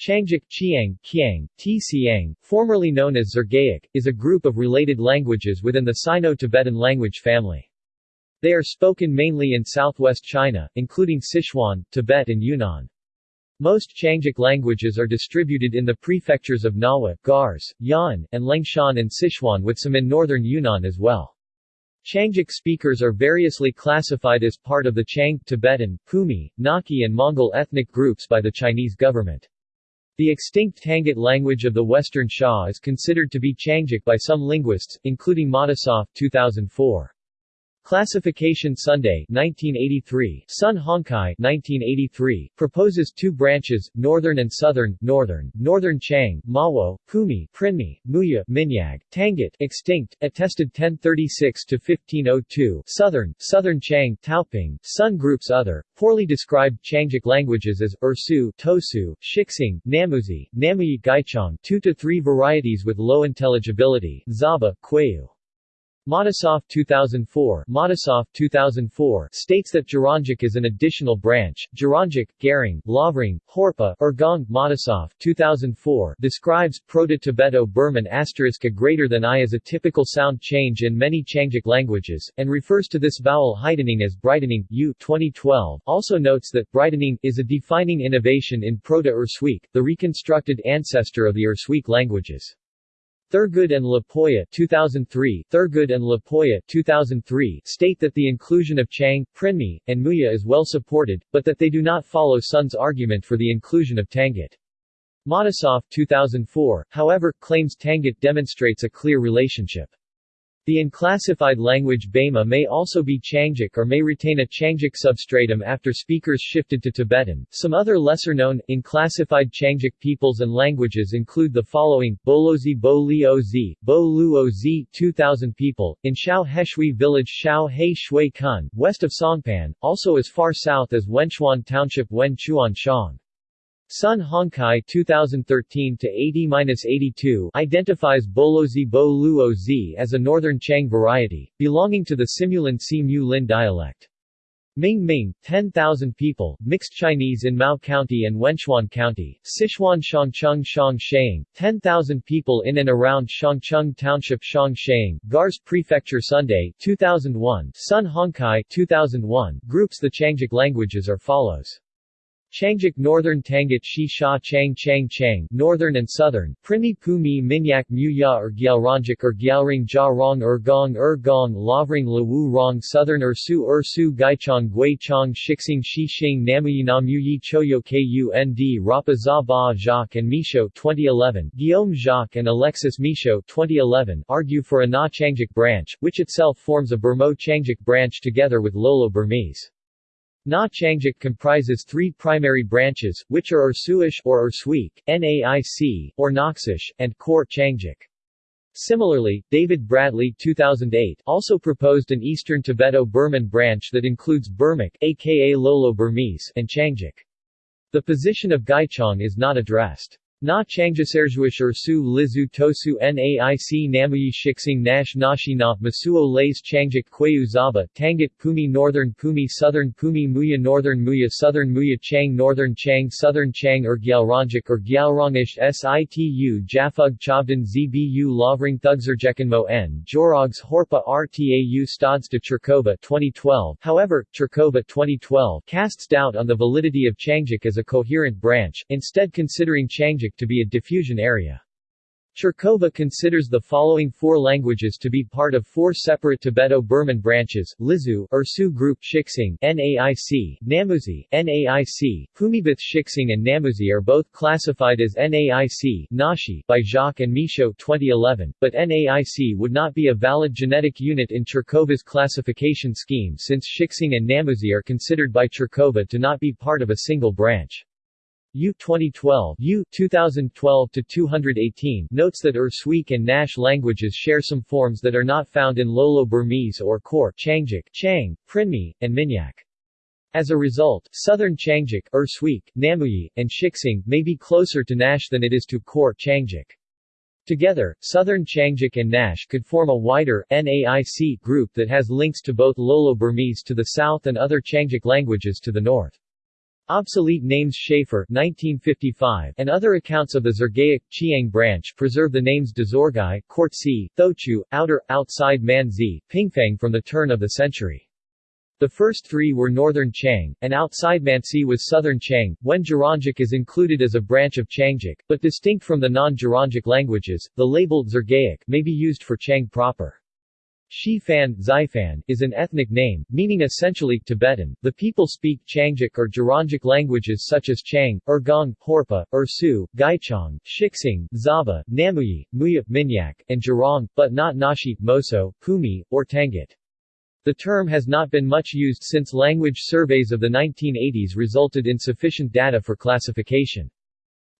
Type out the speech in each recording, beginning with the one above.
Qiangic Chiang, Kiang, Tsiang, formerly known as Dzorgaic, is a group of related languages within the Sino-Tibetan language family. They are spoken mainly in southwest China, including Sichuan, Tibet and Yunnan. Most Qiangic languages are distributed in the prefectures of Ngawa, Gars, Yan, and Liangshan and Sichuan with some in northern Yunnan as well. Qiangic speakers are variously classified as part of the Qiang, Tibetan, Pumi, Naxi and Mongol ethnic groups by the Chinese government. The extinct Tangut language of the Western Xia is considered to be Qiangic by some linguists, including Matisoff 2004. Classification Sunday 1983, Sun Hongkai 1983, proposes two branches, Northern and Southern, Northern, Northern Qiang, Mawo, Pumi, Prinmi, Muya, Minyag, Tangut, extinct, attested 1036-1502, Southern, Southern Qiang, Taoping, Sun groups other, poorly described Qiangic languages as Ersu, Tosu, Shixing, Namuzi, Namuyi Gaichang, two to three varieties with low intelligibility, Zhaba, Queyu. Matisoff 2004, Matisoff 2004 states that Gerongic is an additional branch. Gerongic, Garing, Lavrung, Horpa, Ergong, Matisoff 2004 describes Proto-Tibeto-Burman asterisk a greater than I as a typical sound change in many Qiangic languages, and refers to this vowel heightening as brightening. Yu 2012 also notes that brightening is a defining innovation in Proto-Ersuic, the reconstructed ancestor of the Ersuic languages. Thurgood and LaPolla 2003, Thurgood and LaPolla 2003 state that the inclusion of Qiang, Prinmi, and Muya is well supported, but that they do not follow Sun's argument for the inclusion of Tangut. Matisoff 2004, however, claims Tangut demonstrates a clear relationship. The unclassified language Baima may also be Qiangic or may retain a Qiangic substratum after speakers shifted to Tibetan. Some other lesser-known, unclassified Qiangic peoples and languages include the following, Boluozi Bo Lio Z, Bo Luo Z 2000 people, in Shao Heshui village Shao He Shui Kun, west of Songpan, also as far south as Wenchuan Township Wen Chuan Shang. Sun Hongkai 2013-80-82 identifies Boluozi Bo Luo Z as a northern Qiang variety, belonging to the Simulan Si Mu Lin dialect. Ming Ming, 10,000 people, mixed Chinese in Mao County and Wenchuan County, Sichuan Shangcheng Shang 10,000 people in and around Shangcheng Township Shang Gars Prefecture Sunday, 2001, Sun Hongkai 2001, groups The Changic languages are follows. Qiangic Northern Tangut Shi Sha Qiang Qiang Qiang Northern and Southern, Prinmi Pumi Minyak Muya or er Gyalrangic or er Gyalring Ja Rong Ergong Ergong Lavrung Lawu Rong Southern er Ersu Ersu Gaichang Gui Chong Shixing Shi Xing Namuyi Namuyi Choyo Kund Rapa Za Ba Jacques and Michaud 2011 Guillaume Jacques and Alexis Michaud 2011 argue for a Na Qiangic branch, which itself forms a Burmo Qiangic branch together with Lolo Burmese. Na Qiangic comprises three primary branches, which are Ersuish or Ersuic, Naic, or Noxish, and Core Qiangic. Similarly, David Bradley 2008 also proposed an Eastern Tibeto-Burman branch that includes Burmic aka Lolo Burmese and Qiangic. The position of Gaichang is not addressed. Na Changjiserjuish Ersu Lizu Tosu Naic Namuyi Shixing Nash Nashina Mosuo Lays Changjik Queyu Zhaba Tangut Pumi Northern Pumi Southern Pumi Muya Northern Muya Southern Muya Qiang Northern Qiang Southern Qiang or Gyalrangic or Gyalrongish Situ Japhug Chabdan Zbu Lavrung Thugzerjekanmo N. Jorogs Horpa Rtau Stads de Chirkova 2012 However, Chirkova 2012 casts doubt on the validity of Changjik as a coherent branch, instead considering Changjik to be a diffusion area. Chirkova considers the following four languages to be part of four separate Tibeto-Burman branches, Lizu Ersu group Shixing, NAIC, Namuzi, NAIC, Pumibith Shixing and Namuzi are both classified as NAIC Nashi by Jacques and Michaud 2011, but NAIC would not be a valid genetic unit in Chirkova's classification scheme since Shixing and Namuzi are considered by Chirkova to not be part of a single branch. Yu 2012 Yu 2012 to 218 notes that Ersuic and Nash languages share some forms that are not found in Lolo Burmese or Core Qiangic, Qiang, Prinmi, and Minyak. As a result, Southern Qiangic, Ersuic, Namuyi, and Shixing may be closer to Nash than it is to Core Qiangic. Together, Southern Qiangic and Nash could form a wider NAIC group that has links to both Lolo Burmese to the south and other Qiangic languages to the north. Obsolete names Shafer 1955 and other accounts of the Dzorgaic, Chiang branch preserve the names Dazorgai, Kortsi, Thochu, Outer, Outside Manzi, Pingfang from the turn of the century. The first three were Northern Qiang, and outside Manzi was Southern Qiang, when Gerongic is included as a branch of Qiangic, but distinct from the non-Gerongic languages, the label Dzorgaic may be used for Qiang proper. Shifan, Xifan, is an ethnic name, meaning essentially Tibetan. The people speak Qiangic or Gerongic languages such as Qiang, Ergong, Horpa, Ersu, Gaichong, Shixing, Zhaba, Namuyi, Muya, Minyak, and Jurong, but not Nashi, Moso, Pumi, or Tangut. The term has not been much used since language surveys of the 1980s resulted in sufficient data for classification.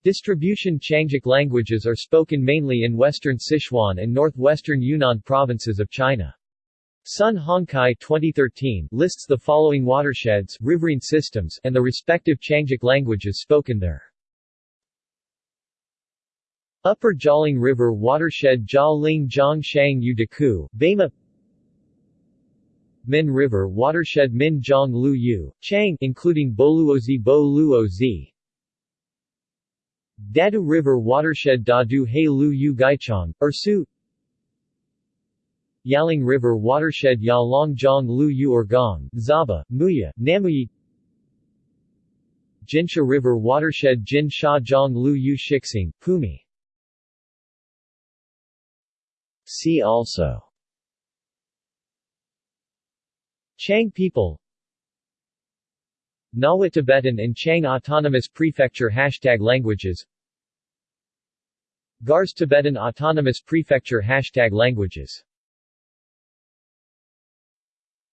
Distribution Qiangic languages are spoken mainly in western Sichuan and northwestern Yunnan provinces of China. Sun Hongkai 2013 lists the following watersheds riverine systems and the respective Qiangic languages spoken there. Upper Jialing River watershed Jialing Zhangshang Udaku, Baima Min River watershed Min Jiang Lu Yu, Qiang including Boluozi Bo Luozi, Dadu River watershed Dadu He Lu Yu Gaichang, Ersu. Yalong River watershed Yalong Jiang Lu Yu Ergong, Zhaba, Muya, Namuyi. Jinsha River watershed Jin Sha Lu Yu Shixing, Pumi. See also. Qiang people Ngawa Tibetan and Qiang Autonomous Prefecture Hashtag Languages Gars Tibetan Autonomous Prefecture Hashtag Languages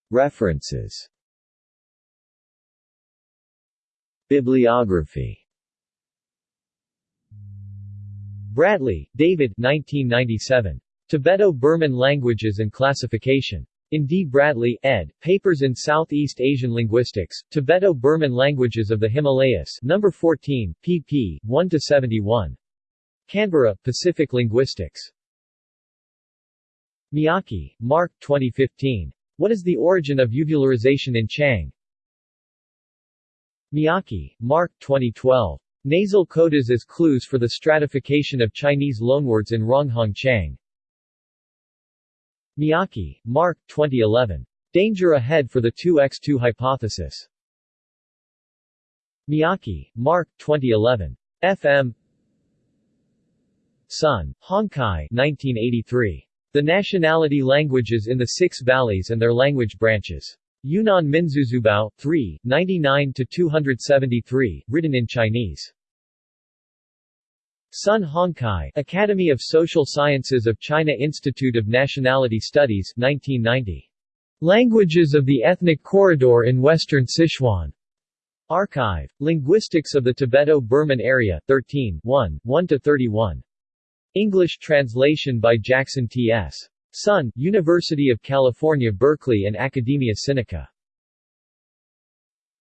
References Bibliography Bradley, David 1997. Tibeto-Burman Languages and Classification. In D. Bradley, ed., Papers in Southeast Asian Linguistics, Tibeto-Burman Languages of the Himalayas No. 14, pp. 1-71. Canberra, Pacific Linguistics. Miyake, Marc 2015. What is the origin of uvularization in Qiang? Miyake, Marc 2012. Nasal codas as clues for the stratification of Chinese loanwords in Ronghong Qiang. Miyake, Marc 2011. Danger Ahead for the 2x2 Hypothesis. Miyake, Marc 2011. FM Sun, Hongkai 1983. The Nationality Languages in the Six Valleys and Their Language Branches. Yunnan Minzuzubao, 3, 99-273, written in Chinese. Sun Hongkai, Academy of Social Sciences of China Institute of Nationality Studies 1990. Languages of the Ethnic Corridor in Western Sichuan. Archive. Linguistics of the Tibeto-Burman Area, 13 1, 1-31. English translation by Jackson T.S. Sun, University of California Berkeley and Academia Sinica.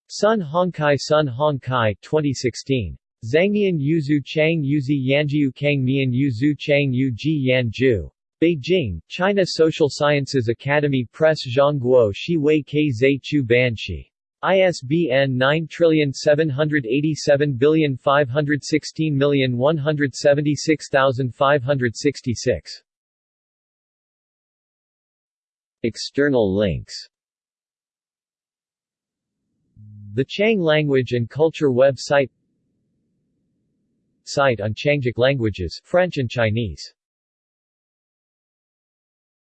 Sun Hongkai Sun Hongkai 2016. Zhangmian Yuzu Chang Yuzi Yanjiu Kang Mian Yuzu Chang Yu Yanju. Beijing, China Social Sciences Academy Press Zhongguo Shi Wei Ke Zhe Chu Banshi. ISBN 9787516176566. External links The Qiang Language and Culture website Site on Qiangic languages, French and Chinese